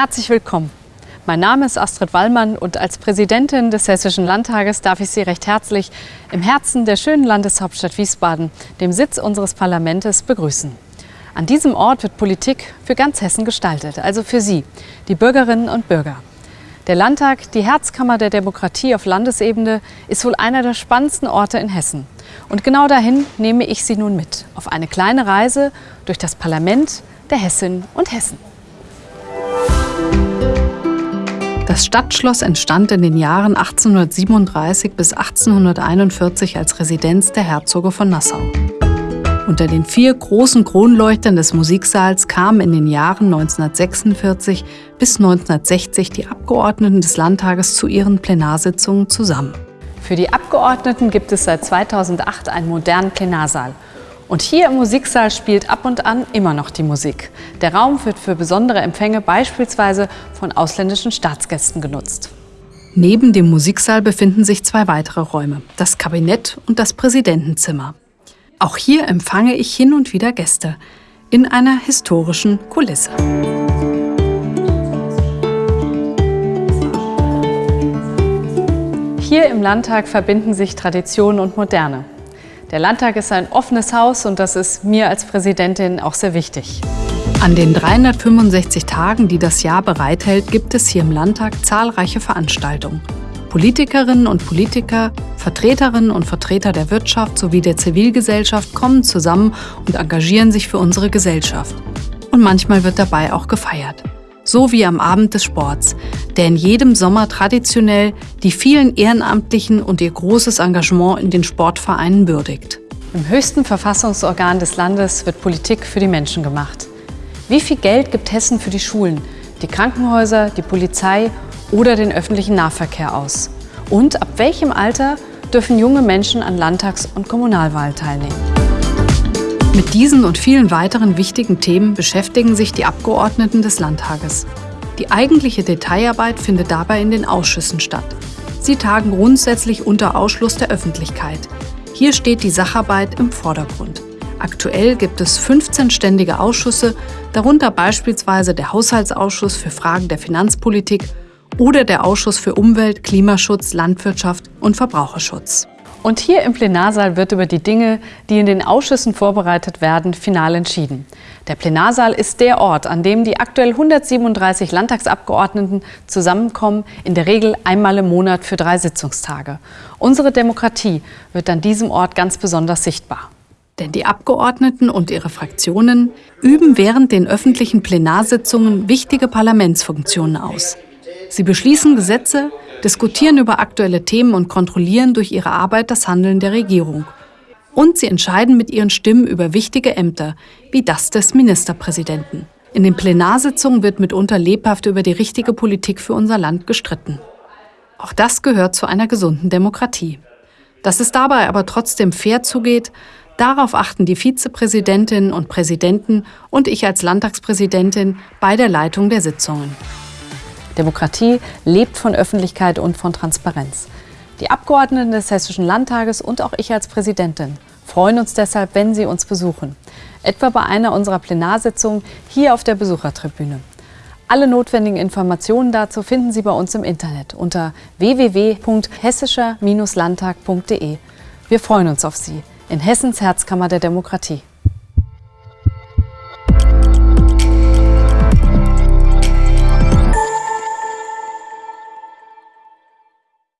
Herzlich willkommen. Mein Name ist Astrid Wallmann und als Präsidentin des Hessischen Landtages darf ich Sie recht herzlich im Herzen der schönen Landeshauptstadt Wiesbaden, dem Sitz unseres Parlaments, begrüßen. An diesem Ort wird Politik für ganz Hessen gestaltet, also für Sie, die Bürgerinnen und Bürger. Der Landtag, die Herzkammer der Demokratie auf Landesebene, ist wohl einer der spannendsten Orte in Hessen. Und genau dahin nehme ich Sie nun mit, auf eine kleine Reise durch das Parlament der Hessinnen und Hessen. Das Stadtschloss entstand in den Jahren 1837 bis 1841 als Residenz der Herzoge von Nassau. Unter den vier großen Kronleuchtern des Musiksaals kamen in den Jahren 1946 bis 1960 die Abgeordneten des Landtages zu ihren Plenarsitzungen zusammen. Für die Abgeordneten gibt es seit 2008 einen modernen Plenarsaal – und hier im Musiksaal spielt ab und an immer noch die Musik. Der Raum wird für besondere Empfänge beispielsweise von ausländischen Staatsgästen genutzt. Neben dem Musiksaal befinden sich zwei weitere Räume, das Kabinett und das Präsidentenzimmer. Auch hier empfange ich hin und wieder Gäste in einer historischen Kulisse. Hier im Landtag verbinden sich Tradition und Moderne. Der Landtag ist ein offenes Haus und das ist mir als Präsidentin auch sehr wichtig. An den 365 Tagen, die das Jahr bereithält, gibt es hier im Landtag zahlreiche Veranstaltungen. Politikerinnen und Politiker, Vertreterinnen und Vertreter der Wirtschaft sowie der Zivilgesellschaft kommen zusammen und engagieren sich für unsere Gesellschaft. Und manchmal wird dabei auch gefeiert so wie am Abend des Sports, der in jedem Sommer traditionell die vielen Ehrenamtlichen und ihr großes Engagement in den Sportvereinen würdigt. Im höchsten Verfassungsorgan des Landes wird Politik für die Menschen gemacht. Wie viel Geld gibt Hessen für die Schulen, die Krankenhäuser, die Polizei oder den öffentlichen Nahverkehr aus? Und ab welchem Alter dürfen junge Menschen an Landtags- und Kommunalwahlen teilnehmen? Mit diesen und vielen weiteren wichtigen Themen beschäftigen sich die Abgeordneten des Landtages. Die eigentliche Detailarbeit findet dabei in den Ausschüssen statt. Sie tagen grundsätzlich unter Ausschluss der Öffentlichkeit. Hier steht die Sacharbeit im Vordergrund. Aktuell gibt es 15 ständige Ausschüsse, darunter beispielsweise der Haushaltsausschuss für Fragen der Finanzpolitik oder der Ausschuss für Umwelt, Klimaschutz, Landwirtschaft und Verbraucherschutz. Und hier im Plenarsaal wird über die Dinge, die in den Ausschüssen vorbereitet werden, final entschieden. Der Plenarsaal ist der Ort, an dem die aktuell 137 Landtagsabgeordneten zusammenkommen, in der Regel einmal im Monat für drei Sitzungstage. Unsere Demokratie wird an diesem Ort ganz besonders sichtbar. Denn die Abgeordneten und ihre Fraktionen üben während den öffentlichen Plenarsitzungen wichtige Parlamentsfunktionen aus. Sie beschließen Gesetze, diskutieren über aktuelle Themen und kontrollieren durch ihre Arbeit das Handeln der Regierung. Und sie entscheiden mit ihren Stimmen über wichtige Ämter, wie das des Ministerpräsidenten. In den Plenarsitzungen wird mitunter lebhaft über die richtige Politik für unser Land gestritten. Auch das gehört zu einer gesunden Demokratie. Dass es dabei aber trotzdem fair zugeht, darauf achten die Vizepräsidentinnen und Präsidenten und ich als Landtagspräsidentin bei der Leitung der Sitzungen. Demokratie lebt von Öffentlichkeit und von Transparenz. Die Abgeordneten des Hessischen Landtages und auch ich als Präsidentin freuen uns deshalb, wenn Sie uns besuchen. Etwa bei einer unserer Plenarsitzungen hier auf der Besuchertribüne. Alle notwendigen Informationen dazu finden Sie bei uns im Internet unter www.hessischer-landtag.de. Wir freuen uns auf Sie in Hessens Herzkammer der Demokratie.